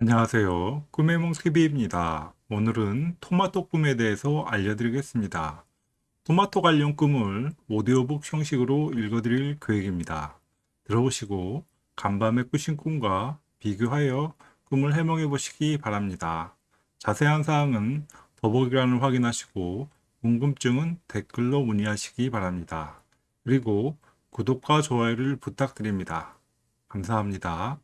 안녕하세요. 꿈의 몽스키비입니다. 오늘은 토마토 꿈에 대해서 알려드리겠습니다. 토마토 관련 꿈을 오디오북 형식으로 읽어드릴 계획입니다. 들어보시고 간밤에 꾸신 꿈과 비교하여 꿈을 해몽해 보시기 바랍니다. 자세한 사항은 더보기란을 확인하시고 궁금증은 댓글로 문의하시기 바랍니다. 그리고 구독과 좋아요를 부탁드립니다. 감사합니다.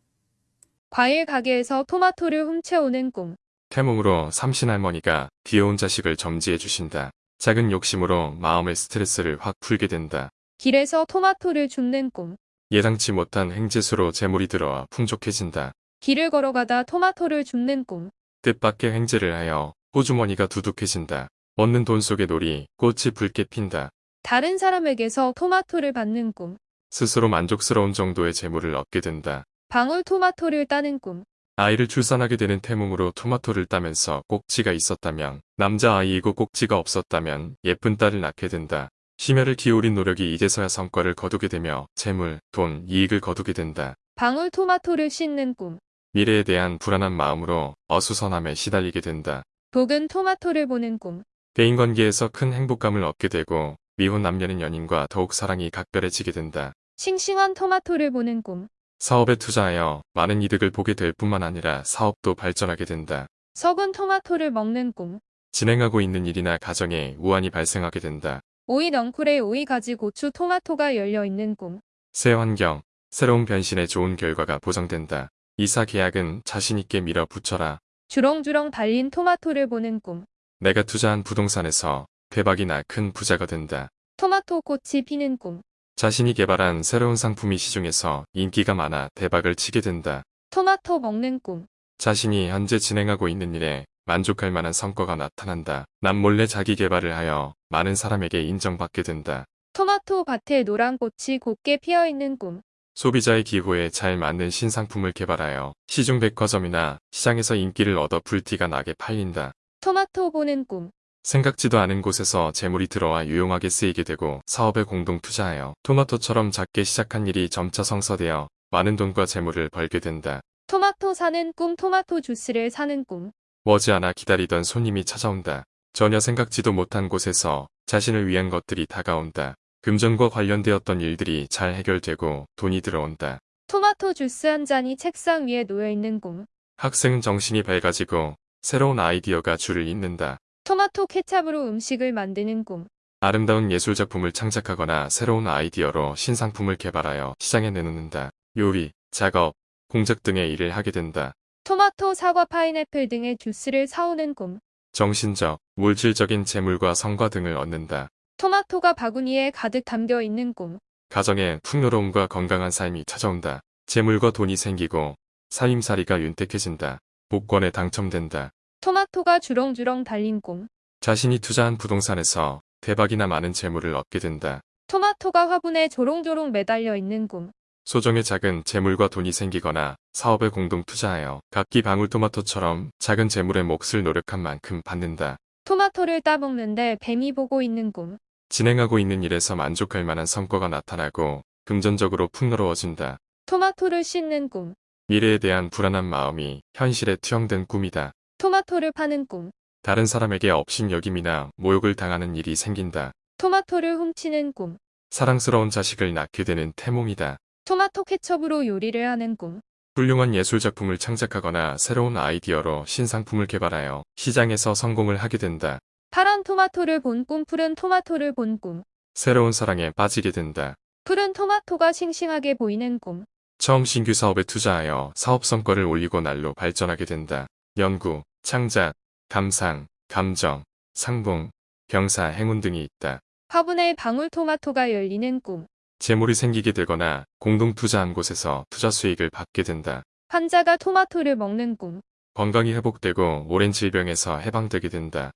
과일 가게에서 토마토를 훔쳐오는 꿈. 태몽으로 삼신할머니가 귀여운 자식을 점지해 주신다. 작은 욕심으로 마음의 스트레스를 확 풀게 된다. 길에서 토마토를 줍는 꿈. 예상치 못한 행재수로 재물이 들어와 풍족해진다. 길을 걸어가다 토마토를 줍는 꿈. 뜻밖의 행재를 하여 호주머니가 두둑해진다. 얻는 돈 속의 놀이 꽃이 붉게 핀다. 다른 사람에게서 토마토를 받는 꿈. 스스로 만족스러운 정도의 재물을 얻게 된다. 방울 토마토를 따는 꿈. 아이를 출산하게 되는 태몽으로 토마토를 따면서 꼭지가 있었다면 남자아이이고 꼭지가 없었다면 예쁜 딸을 낳게 된다. 심혈을 기울인 노력이 이제서야 성과를 거두게 되며 재물, 돈, 이익을 거두게 된다. 방울 토마토를 씻는 꿈. 미래에 대한 불안한 마음으로 어수선함에 시달리게 된다. 복은 토마토를 보는 꿈. 대인관계에서 큰 행복감을 얻게 되고 미혼 남녀는 연인과 더욱 사랑이 각별해지게 된다. 싱싱한 토마토를 보는 꿈. 사업에 투자하여 많은 이득을 보게 될 뿐만 아니라 사업도 발전하게 된다. 썩은 토마토를 먹는 꿈. 진행하고 있는 일이나 가정에 우환이 발생하게 된다. 오이 넝쿨에 오이 가지 고추 토마토가 열려 있는 꿈. 새 환경, 새로운 변신에 좋은 결과가 보장된다. 이사 계약은 자신있게 밀어붙여라. 주렁주렁 달린 토마토를 보는 꿈. 내가 투자한 부동산에서 대박이 나 큰 부자가 된다. 토마토 꽃이 피는 꿈. 자신이 개발한 새로운 상품이 시중에서 인기가 많아 대박을 치게 된다. 토마토 먹는 꿈. 자신이 현재 진행하고 있는 일에 만족할 만한 성과가 나타난다. 남몰래 자기 개발을 하여 많은 사람에게 인정받게 된다. 토마토 밭에 노란 꽃이 곱게 피어 있는 꿈. 소비자의 기호에 잘 맞는 신상품을 개발하여 시중 백화점이나 시장에서 인기를 얻어 불티가 나게 팔린다. 토마토 보는 꿈. 생각지도 않은 곳에서 재물이 들어와 유용하게 쓰이게 되고 사업에 공동 투자하여 토마토처럼 작게 시작한 일이 점차 성사되어 많은 돈과 재물을 벌게 된다. 토마토 사는 꿈 토마토 주스를 사는 꿈. 머지않아 기다리던 손님이 찾아온다. 전혀 생각지도 못한 곳에서 자신을 위한 것들이 다가온다. 금전과 관련되었던 일들이 잘 해결되고 돈이 들어온다. 토마토 주스 한 잔이 책상 위에 놓여 있는 꿈. 학생은 정신이 밝아지고 새로운 아이디어가 줄을 잇는다. 토마토 케찹으로 음식을 만드는 꿈. 아름다운 예술작품을 창작하거나 새로운 아이디어로 신상품을 개발하여 시장에 내놓는다. 요리, 작업, 공작 등의 일을 하게 된다. 토마토, 사과, 파인애플 등의 주스를 사오는 꿈. 정신적, 물질적인 재물과 성과 등을 얻는다. 토마토가 바구니에 가득 담겨 있는 꿈. 가정에 풍요로움과 건강한 삶이 찾아온다. 재물과 돈이 생기고 살림살이가 윤택해진다. 복권에 당첨된다. 토마토가 주렁주렁 달린 꿈. 자신이 투자한 부동산에서 대박이나 많은 재물을 얻게 된다. 토마토가 화분에 조롱조롱 매달려 있는 꿈. 소정의 작은 재물과 돈이 생기거나 사업에 공동 투자하여 각기 방울토마토처럼 작은 재물의 몫을 노력한 만큼 받는다. 토마토를 따먹는데 뱀이 보고 있는 꿈. 진행하고 있는 일에서 만족할 만한 성과가 나타나고 금전적으로 풍요로워진다. 토마토를 씻는 꿈. 미래에 대한 불안한 마음이 현실에 투영된 꿈이다. 토마토를 파는 꿈. 다른 사람에게 업신여김이나 모욕을 당하는 일이 생긴다. 토마토를 훔치는 꿈. 사랑스러운 자식을 낳게 되는 태몽이다. 토마토 케첩으로 요리를 하는 꿈. 훌륭한 예술작품을 창작하거나 새로운 아이디어로 신상품을 개발하여 시장에서 성공을 하게 된다. 파란 토마토를 본 꿈, 푸른 토마토를 본 꿈. 새로운 사랑에 빠지게 된다. 푸른 토마토가 싱싱하게 보이는 꿈. 처음 신규 사업에 투자하여 사업 성과를 올리고 날로 발전하게 된다. 연구, 창작, 감상, 감정, 상봉, 병사, 행운 등이 있다. 화분에 방울토마토가 열리는 꿈. 재물이 생기게 되거나 공동 투자한 곳에서 투자 수익을 받게 된다. 환자가 토마토를 먹는 꿈. 건강이 회복되고 오랜 질병에서 해방되게 된다.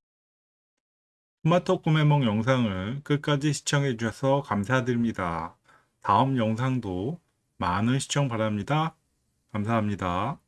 토마토 꿈의 몽 영상을 끝까지 시청해 주셔서 감사드립니다. 다음 영상도 많은 시청 바랍니다. 감사합니다.